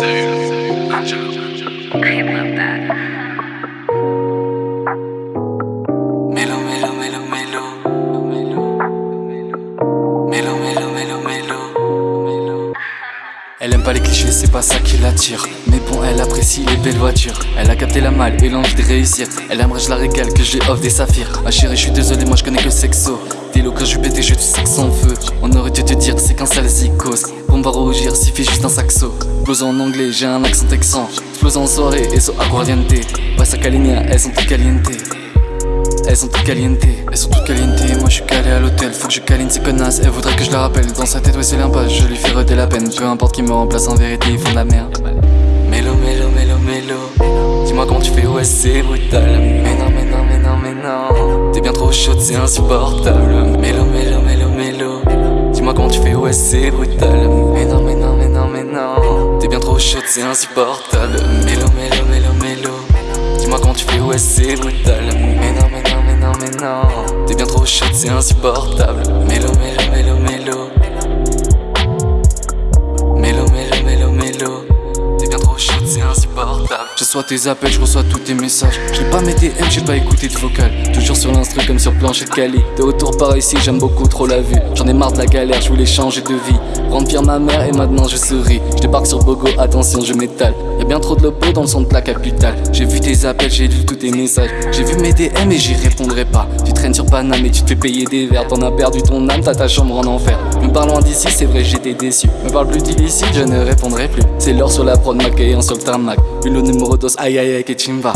Elle aime pas les clichés, c'est pas ça qui l'attire. Mais bon, elle apprécie les belles voitures. Elle a capté la malle et l'envie de réussir. Elle aimerait je la régale, que j'ai offre des saphirs. Ma chérie, je suis désolé, moi je connais que sexo. T'es quand je pété, je tu sexe feu. Suffit juste un saxo. Blues en anglais, j'ai un accent texan. J'plose en soirée et so aguardiente. Passa calinha, elles sont toutes caliente. Elles sont toutes caliente, elles sont toutes caliente. Moi je suis calé à l'hôtel, faut que je câline ces connasses. Elle voudrait que je la rappelle. Dans sa tête, ouais, c'est l'impasse. Je lui fais redé la peine. Peu importe qui me remplace, en vérité, ils font de la merde. Mélo, mélo, mélo, mélo. Dis-moi comment tu fais, ouais, c'est brutal. Mais non, mais non, mais non, mais non. T'es bien trop chaude, c'est insupportable. Mélo, mélo, mélo, mélo. Dis-moi comment tu fais, ouais, c'est brutal. Mais non, mais non, c'est insupportable. Mélo, mélo, mélo, mélo. Dis-moi comment tu fais, ouais, c'est brutal. Mais non, mais non, mais non, mais non. T'es bien trop chaude, c'est insupportable. Reçois tes appels, je reçois tous tes messages. Je n'ai pas mes DM, j'ai pas écouté de vocal. Toujours sur l'instru comme sur planche de Cali. De retour par ici, j'aime beaucoup trop la vue. J'en ai marre de la galère, je voulais changer de vie. Rendre fier ma mère et maintenant je souris. Je débarque sur Bogo, attention, je m'étale. Y'a bien trop de lobo dans le son de la capitale. J'ai vu tes appels, j'ai lu tous tes messages. J'ai vu mes DM et j'y répondrai pas. Tu traînes sur Paname et tu te fais payer des verres. T'en as perdu ton âme, t'as ta chambre en enfer. Me parle d'ici, c'est vrai, j'étais déçu. Me parle plus d'illicite, je ne répondrai plus. C'est l'or sur la prod, maquillant sur le tarmac. Hulot numéro dos, aïe aïe aïe, que chimba.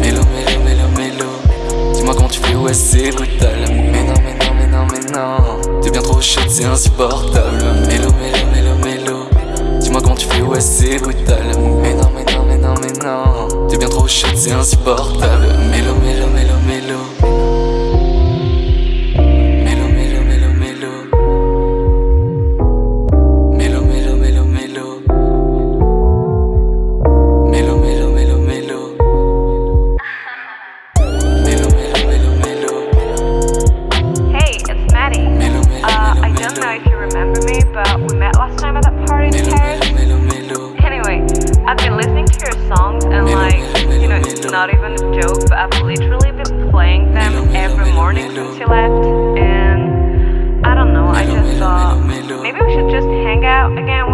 Mélo, mélo, mélo, mélo. Dis-moi comment tu fais, ouais, c'est brutal. Mais non, mais non, mais non, mais non. T'es bien trop chaude, c'est insupportable. Mélo, mélo, mélo, mélo. Dis-moi comment tu fais, ouais, c'est brutal. Mais non, mais non, mais non, mais non. T'es bien trop chaude, c'est insupportable. Mélo, mélo, mélo. Mélo, out again.